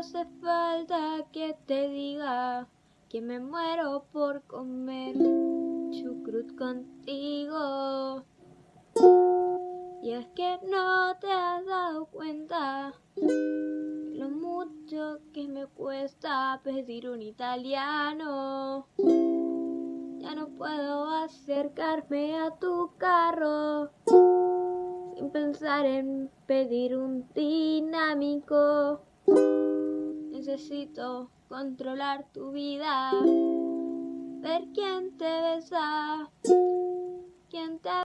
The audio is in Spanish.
hace falta que te diga que me muero por comer chucrut contigo. Y es que no te has dado cuenta lo mucho que me cuesta pedir un italiano. Ya no puedo acercarme a tu carro sin pensar en pedir un dinámico. Necesito controlar tu vida, ver quién te besa,